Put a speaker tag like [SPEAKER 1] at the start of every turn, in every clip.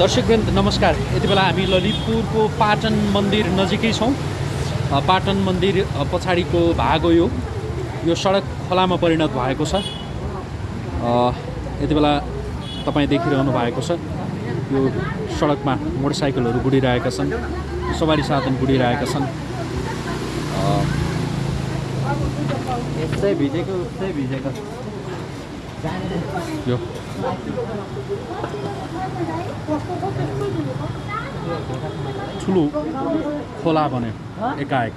[SPEAKER 1] दर्शकवृन्द नमस्कार। यति बेला हामी ललितपुरको पाटन मन्दिर नजिकै छौँ। पाटन मन्दिर पछाडिको भाग हो यो। यो सडक खोलामा परिणत भएको छ। यति बेला तपाईँ देखिरहनु भएको छ। यो सडकमा मोटरसाइकलहरू गुडिरहेका छन्। सवारी साधन गुडिरहेका छन्। अ,
[SPEAKER 2] यस्तै भिजेको उस्तै भिजेको।
[SPEAKER 1] यो ठुलो खोला बन्यो एकाएक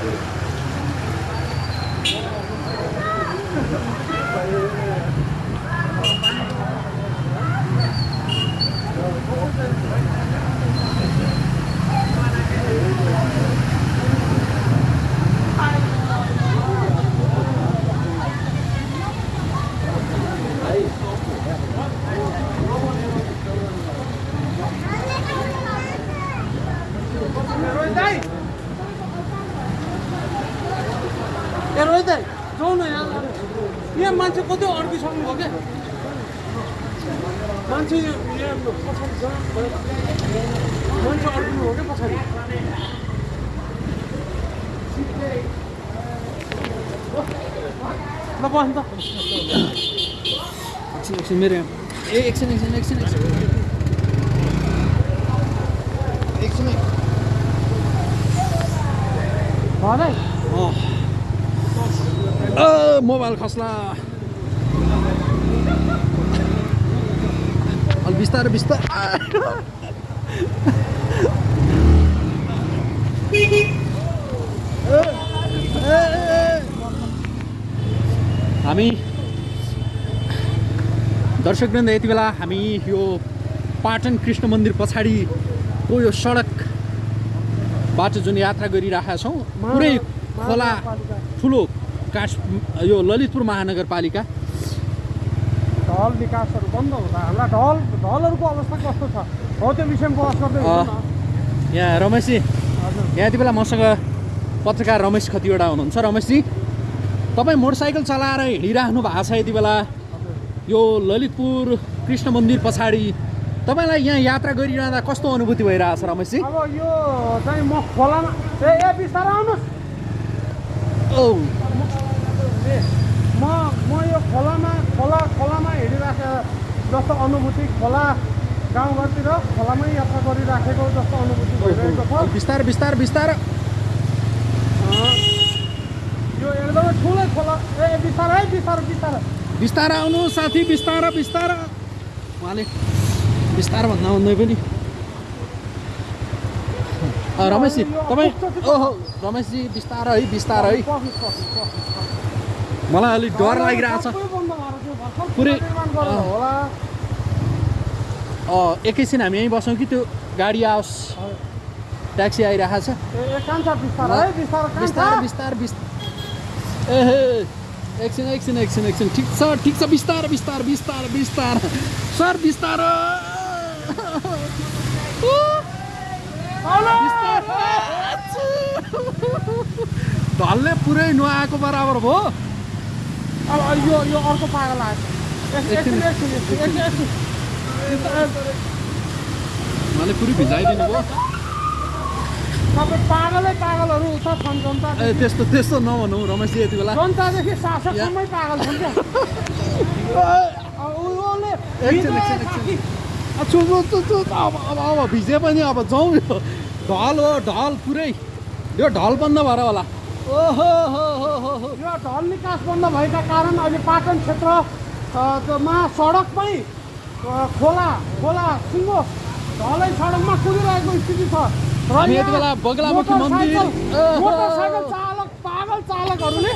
[SPEAKER 2] कता हो उता हो नि कता हो जाने यता उता अँ हुन्नि नि
[SPEAKER 3] ए रोहित दाइ जाउँ न यहाँ यहाँ मान्छे कति अड्किसक्नु भयो क्या मान्छे यो यहाँ पछाडि छ मान्छे अड्किनु हो क्या पछाडि ल बस त
[SPEAKER 1] एकछिन एकछिन मेरो यहाँ ए एकछिन एकछिन एकछिन एकछिन एकछिनै
[SPEAKER 3] भन है
[SPEAKER 1] अ, मोबाइल खस्ला बिस्तारै बिस्तारै हामी दर्शकवृन्द यति बेला हामी यो पाटन कृष्ण मन्दिर पछाडिको यो सडक बाटो जुन यात्रा गरिरहेका छौँ पुरै खोला ठुलो काठ यो ललितपुर महानगरपालिका।
[SPEAKER 3] ढल विकासहरू बन्द हुँदा हामीलाई ढल ढलहरूको अवस्था कस्तो छ? हो त्यो विषयमा बहस गर्दै।
[SPEAKER 1] यहाँ रमेशजी
[SPEAKER 3] हजुर।
[SPEAKER 1] यहाँ यति बेला मसँग पत्रकार रमेश खतिवडा हुनुहुन्छ। रमेशजी तपाईँ मोटरसाइकल चलाएर हिँडिराख्नु भएको छ यति बेला। यो ललितपुर कृष्ण मन्दिर पछाडि तपाईँलाई यहाँ यात्रा गरिरहँदा कस्तो अनुभूति भइरहेछ रमेशजी?
[SPEAKER 3] अब यो चाहिँ म खोलामा ए बिस्तारो आउनुहोस्। म म यो खोलामा खोला जस्तो अनुभूति खोला गाउँघरतिर खोलामै यात्रा गरिराखेको जस्तो अनुभूति भइरहेको छ।
[SPEAKER 1] बिस्तार बिस्तार बिस्तार।
[SPEAKER 3] यो एकदमै ठुलै खोला। ए बिस्तारो है बिस्तारो बिस्तारो।
[SPEAKER 1] बिस्तार आउनु साथी बिस्तार बिस्तार। उहाँले बिस्तार भन्दा भन्दै पनि। रमेशजी तपाईँ ओहो रमेशजी बिस्तार है बिस्तार है। मलाई अलिक डर लागिरहेछ।
[SPEAKER 3] सबै बन्द भएर थियो, भर्खर
[SPEAKER 1] पुरै- एकैछिन हामी यहीँ बसौँ कि त्यो गाडी आओस्। ट्याक्सी आइरहेको छ।
[SPEAKER 3] बिस्तारो। बिस्तारो
[SPEAKER 1] एहे एकछिन एकछिन एकछिन एकछिन। ठिक छ ठिक छ। बिस्तार बिस्तार बिस्तार बिस्तार। सर बिस्तार। ढलले पुरै नुहाएको बराबर भयो।
[SPEAKER 3] अब यो यो अर्को पागल आयो।
[SPEAKER 1] उहाँले पुरै भिजाइदिनु भयो?
[SPEAKER 3] पागलै पागलहरू उता छन् जनता।
[SPEAKER 1] ए त्यस्तो त्यस्तो नभनौ रमेशजी यति बेला।
[SPEAKER 3] जनतादेखि शासकसम्मै पागल छन् क्या? अब
[SPEAKER 1] अब अब अब भिजे पनि अब जाउँ यो। ढल हो ढल पुरै। यो ढल बन्द भएर होला। ओहो हो हो हो।
[SPEAKER 3] यो ढल निकास बन्द भएका कारण अहिले पाटन क्षेत्र मा सडकमै अ, खोला खोला सिङ्गो ढलै सडकमा कुदिरहेको स्थिति छ। र मोटरसाइकल चालक पागल चालकहरूले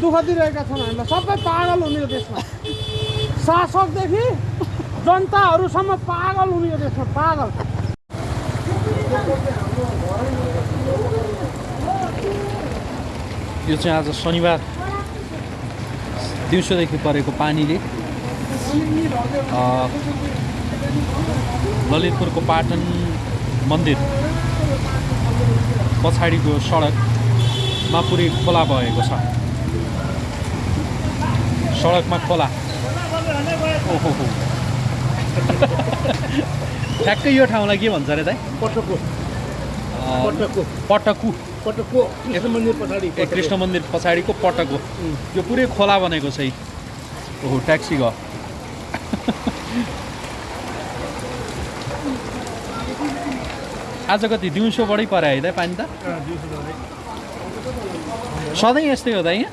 [SPEAKER 3] दुःख दिइरहेका छन् हामीलाई। सबै पागल हुने यो देशमा। शासकदेखि जनताहरूसम्म पागल हुने यो देशमा पागल।
[SPEAKER 1] यो चाहिँ आज शनिबार। दिउँसोदेखि परेको पानीले। ललितपुरको पाटन मन्दिर पछाडिको सडकमा पुरै खोला भएको छ। सडकमा खोला। ओहो। हो ठ्याक्कै यो ठाउँलाई के भन्छ अरे दाइ?
[SPEAKER 3] पटको। पटको।
[SPEAKER 1] पटकु
[SPEAKER 3] पटको कृष्ण मन्दिर पछाडि।
[SPEAKER 1] ए कृष्ण मन्दिर पछाडिको पटक हो। यो पुरै खोला बनेको छ। ओहो ट्याक्सी गयो आज कति दिउँसो बढी पऱ्यो है त पानी त? सधैँ यस्तै हो त यहाँ।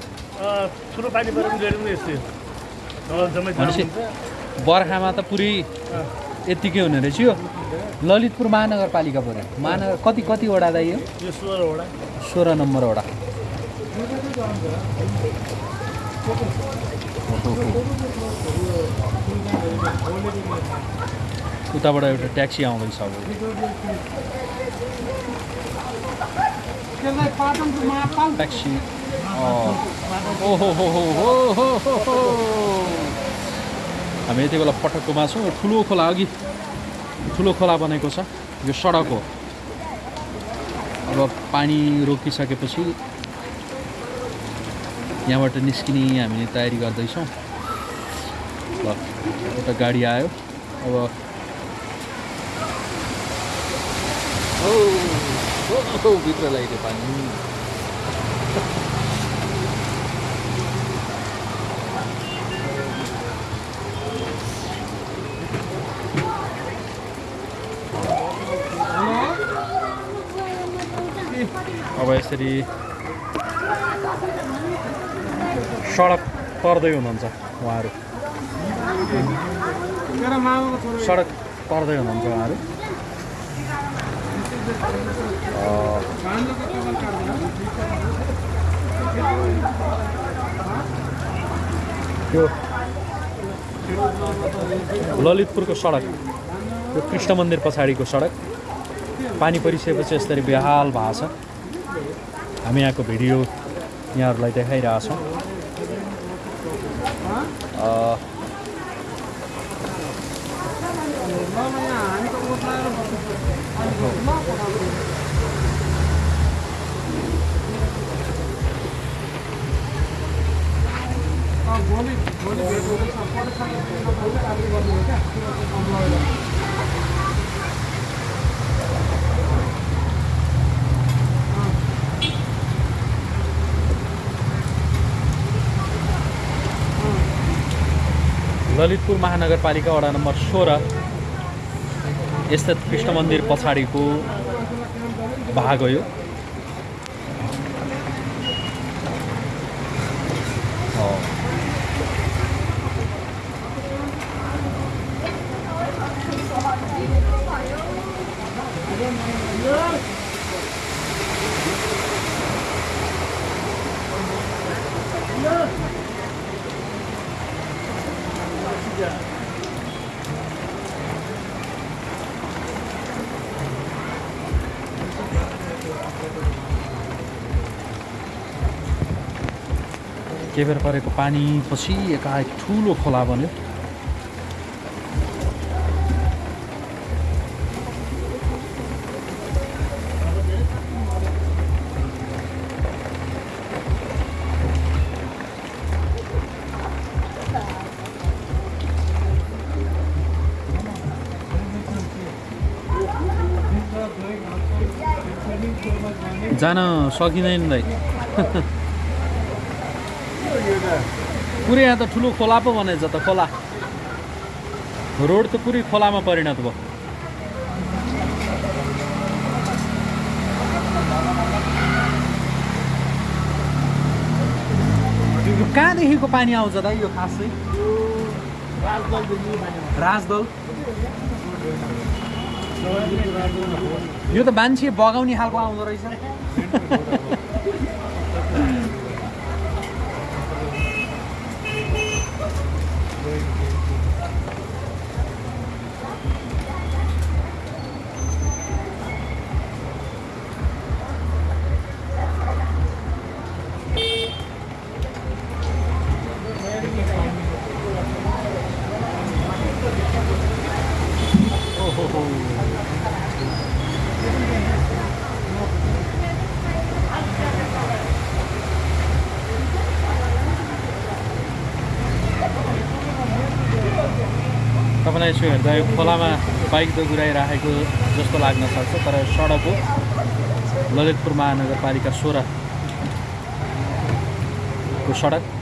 [SPEAKER 1] बर्खामा त पुरै यत्तिकै हुने रहेछ यो। ललितपुर महानगरपालिका पऱ्यो महानगर कति कति वडा दाइ यो?
[SPEAKER 4] सोह्रवटा
[SPEAKER 1] सोह्र नम्बर वडा। उताबाट एउटा ट्याक्सी आउँदैछ अब। ट्याक्सी। ओहो हो हो हो हो हो हो हामी यति बेला पटककोमा छौँ ठुलो खोला अघि। ठुलो खोला बनेको छ। यो सडक हो। अब पानी रोकिसकेपछि यहाँबाट निस्किने हामीले तयारी गर्दैछौँ। ल एउटा गाडी आयो। अब भित्र लाग्यो पानी। यसरी सडक तर्दै हुनुहुन्छ उहाँहरू। सडक तर्दै हुनुहुन्छ उहाँहरू। यो ललितपुरको सडक यो कृष्ण मन्दिर पछाडिको सडक। पानी परिसकेपछि यसरी बेहाल भएको छ। हामी यहाँको भिडियो यहाँहरूलाई देखाइरहेछौँ।
[SPEAKER 3] भोलि भोलि
[SPEAKER 1] ललितपुर महानगरपालिका वडा नम्बर सोह्र स्थित कृष्ण मन्दिर पछाडिको भाग हो यो। केबेर परेको पानी पछि एकाएक ठुलो खोला बन्यो। जान सकिँदैन दाइ। पुरै यहाँ त ठुलो खोला पो बनेछ त खोला। रोड त पुरै खोलामा परिणत भयो। कहाँदेखिको पानी आउँछ त यो खास? चाहिँ राजदल। यो त मान्छे बगाउने खालको आउँदो रहेछ। तपाईँलाई यसो हेर्दा यो खोलामा बाइक त गुराइराखेको जस्तो लाग्न सक्छ तर सडक हो। ललितपुर महानगरपालिका सोह्रको सडक।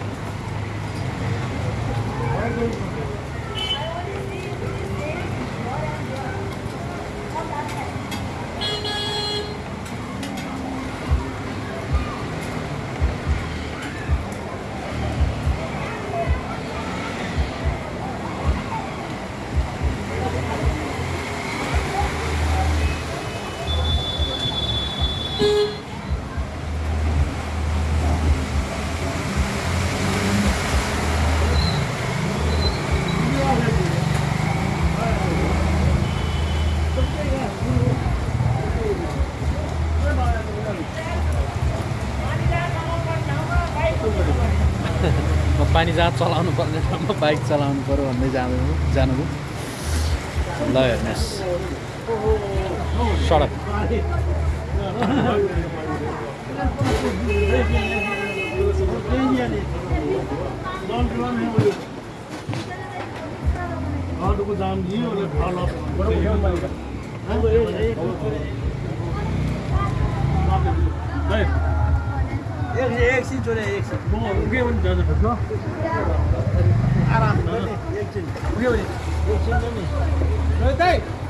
[SPEAKER 1] पानी जहाँ चलाउनु पर्ने ठाउँमा बाइक चलाउनु पऱ्यो भन्दै जानु जानुभयो। ल हेर्नुहोस्। सडक।
[SPEAKER 4] को दाम दियो उसले फल
[SPEAKER 2] एकछिन छोरे एकछिन
[SPEAKER 4] म उठ्यो भने जानु सक्छ
[SPEAKER 2] आराम एकछिन उयो भने एकछिन नि